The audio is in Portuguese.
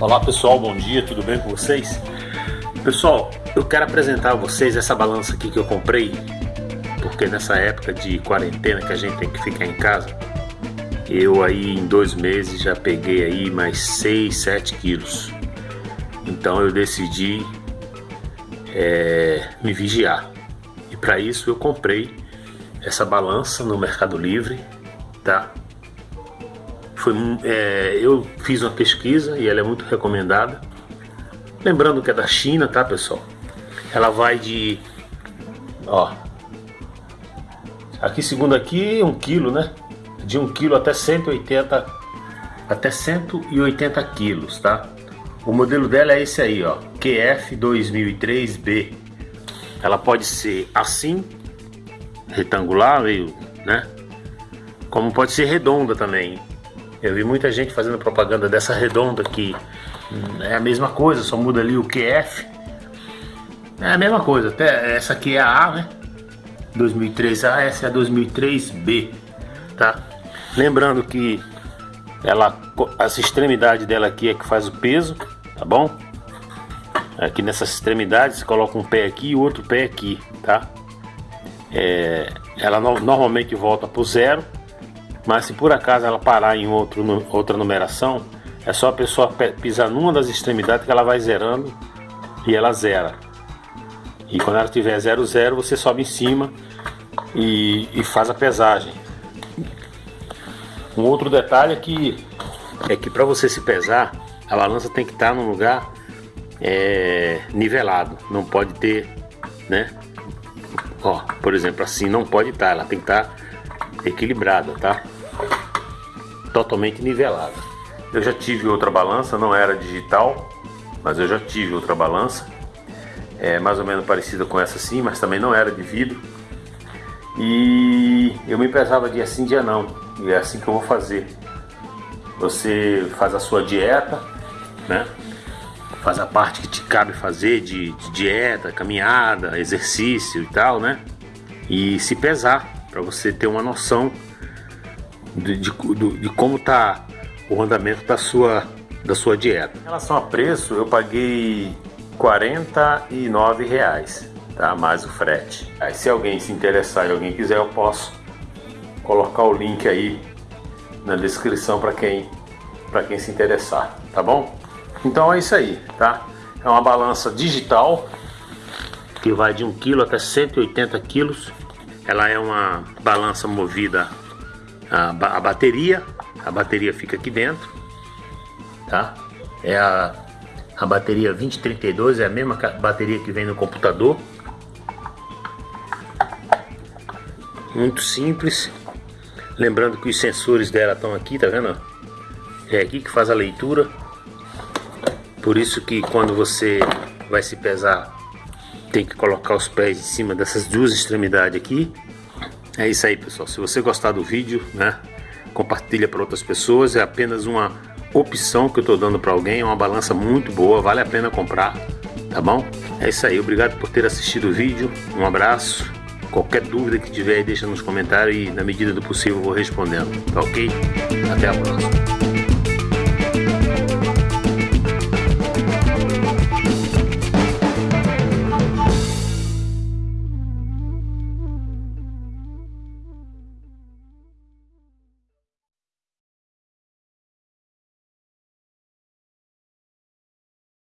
Olá pessoal, bom dia, tudo bem com vocês? Pessoal, eu quero apresentar a vocês essa balança aqui que eu comprei porque nessa época de quarentena que a gente tem que ficar em casa eu aí em dois meses já peguei aí mais 6, 7 quilos. Então eu decidi é, me vigiar. E para isso eu comprei essa balança no Mercado Livre tá foi, é, eu fiz uma pesquisa e ela é muito recomendada. Lembrando que é da China, tá pessoal? Ela vai de... Ó. Aqui segundo aqui, um quilo, né? De um quilo até 180... Até 180 quilos, tá? O modelo dela é esse aí, ó. QF 2003B. Ela pode ser assim, retangular, meio, né? Como pode ser redonda também. Eu vi muita gente fazendo propaganda dessa redonda que é a mesma coisa, só muda ali o QF. É a mesma coisa, até essa aqui é a A, né? 2003A, essa é a 2003B, tá? Lembrando que ela, essa extremidade dela aqui é que faz o peso, tá bom? Aqui nessas extremidades você coloca um pé aqui e outro pé aqui, tá? É, ela no, normalmente volta pro zero mas se por acaso ela parar em outro, outra numeração, é só a pessoa pisar numa das extremidades que ela vai zerando e ela zera. E quando ela tiver 00, zero, você sobe em cima e, e, faz a pesagem. Um outro detalhe é que, é que para você se pesar, a balança tem que estar num lugar é, nivelado. Não pode ter, né? Ó, por exemplo, assim não pode estar, ela tem que estar equilibrada, tá? Totalmente nivelada. Eu já tive outra balança, não era digital, mas eu já tive outra balança, é mais ou menos parecida com essa sim, mas também não era de vidro. E eu me pesava dia sim, dia não, e é assim que eu vou fazer. Você faz a sua dieta, né? Faz a parte que te cabe fazer de, de dieta, caminhada, exercício e tal, né? E se pesar para você ter uma noção de, de, de como está o andamento da sua, da sua dieta. Em relação a preço, eu paguei 49 reais, tá? mais o frete. Aí, se alguém se interessar e alguém quiser, eu posso colocar o link aí na descrição para quem, quem se interessar, tá bom? Então é isso aí, tá? É uma balança digital que vai de 1 kg até 180 quilos ela é uma balança movida a, a bateria, a bateria fica aqui dentro, tá? É a, a bateria 2032, é a mesma bateria que vem no computador. Muito simples. Lembrando que os sensores dela estão aqui, tá vendo? É aqui que faz a leitura. Por isso que quando você vai se pesar tem que colocar os pés em cima dessas duas extremidades aqui. É isso aí, pessoal. Se você gostar do vídeo, né, compartilha para outras pessoas. É apenas uma opção que eu estou dando para alguém. É uma balança muito boa, vale a pena comprar, tá bom? É isso aí. Obrigado por ter assistido o vídeo. Um abraço. Qualquer dúvida que tiver, deixa nos comentários e na medida do possível vou respondendo. Tá ok? Até a próxima.